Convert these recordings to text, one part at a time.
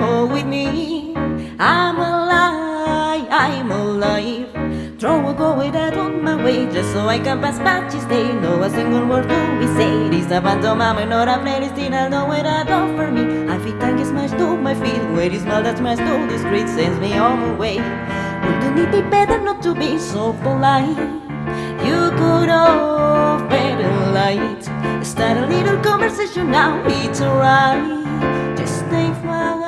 A with me. I'm alive, I'm alive. Throw a go away that on my way just so I can pass by each day. No a single word do we say. This a pantomime, not a playlist, I know where that offer me. I feel thank is much to my feel. Where is smile that's much to the street sends me on my way. Wouldn't it be better not to be so polite? You could off better light. Start a little conversation now, it's alright. Just stay fine.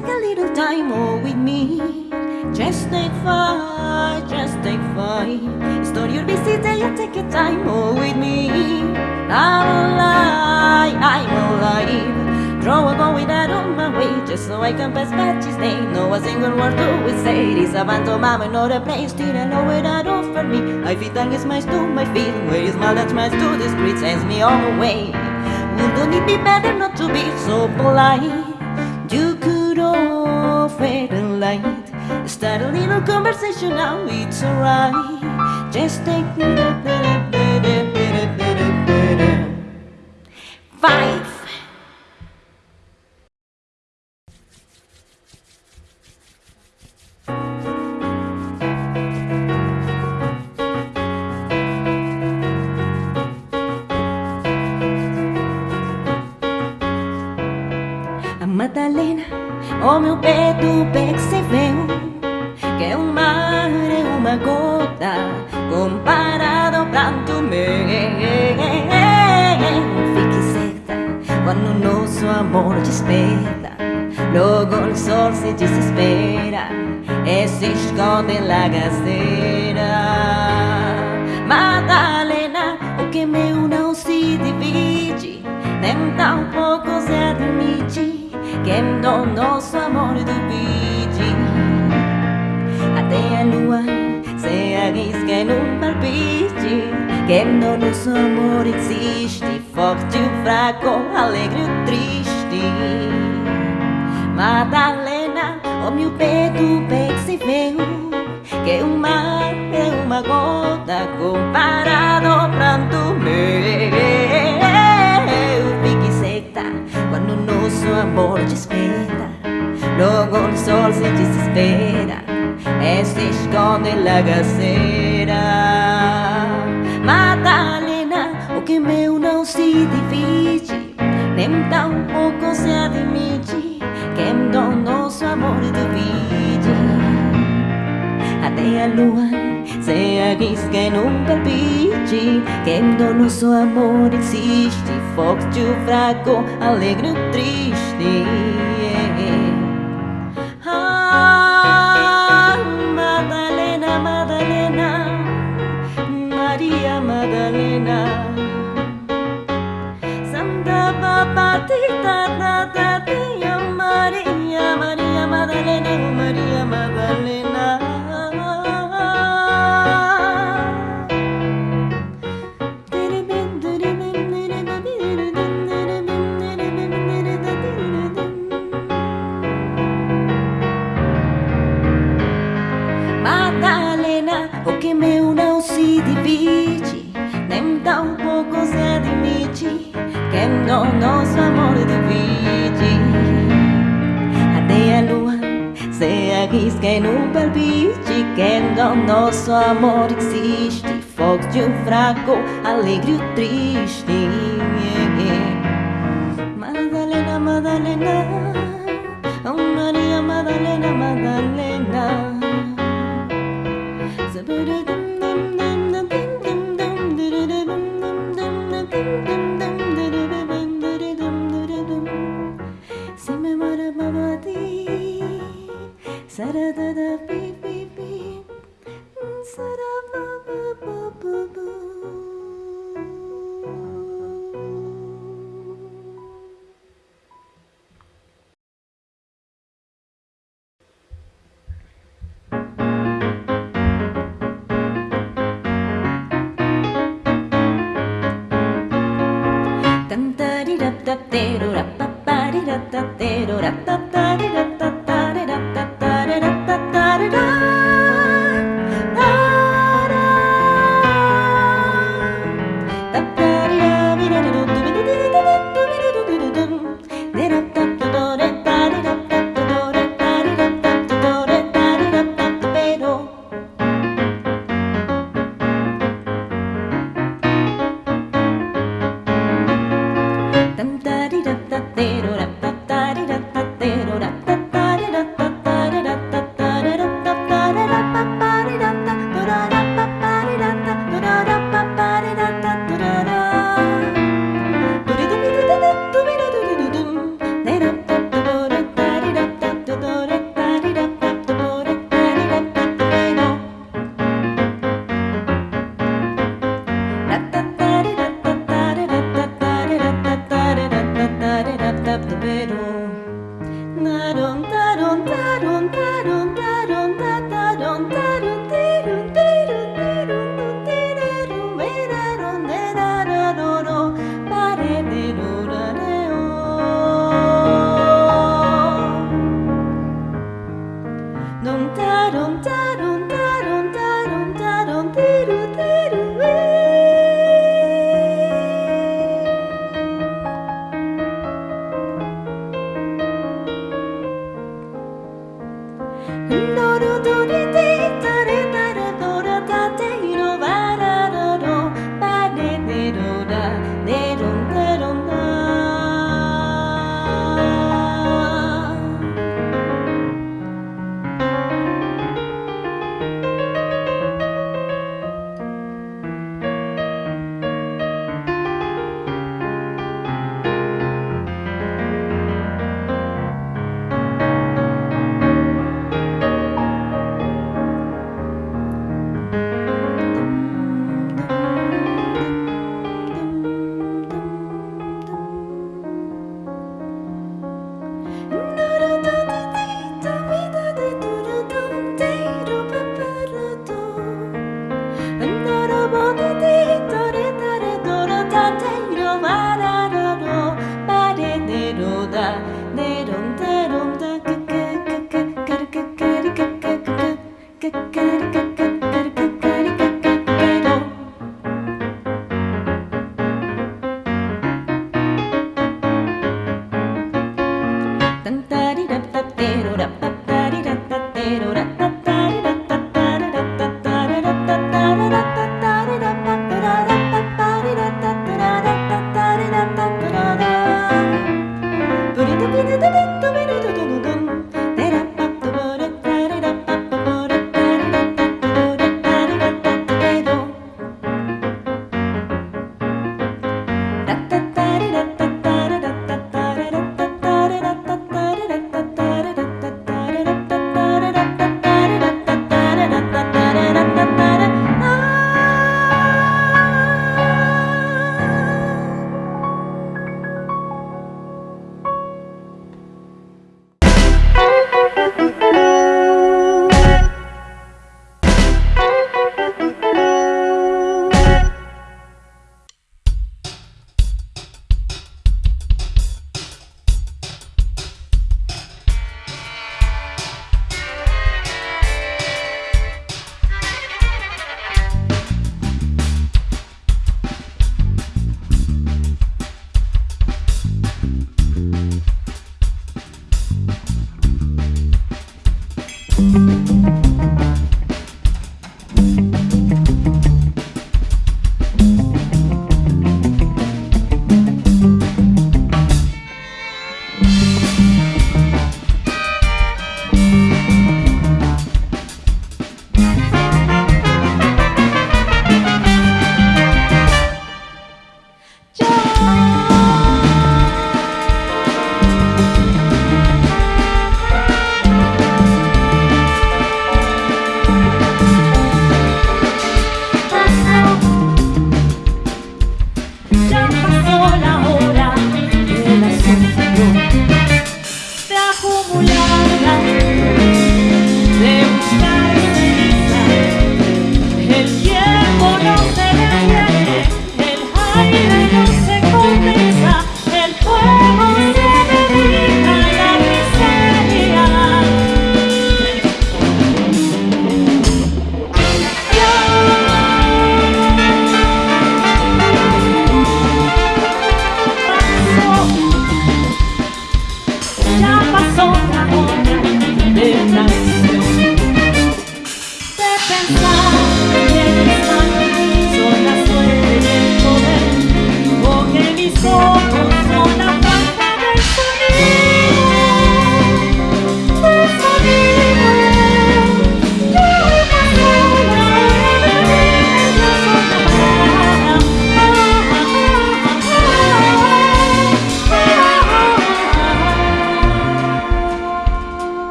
take a little time more with me? Just take five, just take five. Start your busy day and take a time more with me. I'm alive, I'm alive. Throw a go with that on my way just so I can pass by day. No a single word do we say. This a pantomime, not a place. Still I know where that offer me. I feel thank is my to my feel. Where is my that's my to the street sends me on the way. Wouldn't it be better not to be so polite? Could light. Start a little conversation now, it's alright. Just take Five A Pouco se admite que no nosso amor duvide Até a lua se arrisca num palpite Que no nosso amor existe Forte ou fraco, alegre ou triste. Madalena, o meu peito bem se vê Que o mar é uma gota Comparado ao pranto nosso amor desperta Logo o sol se desespera. E se esconde na gaceira Madalena, o que meu não se divide. Nem tão pouco se admite Que do nosso amor divide Até a lua se arrisca num palpite Que do nosso amor existe Foco, de um alegre ou triste. alegre ou triste.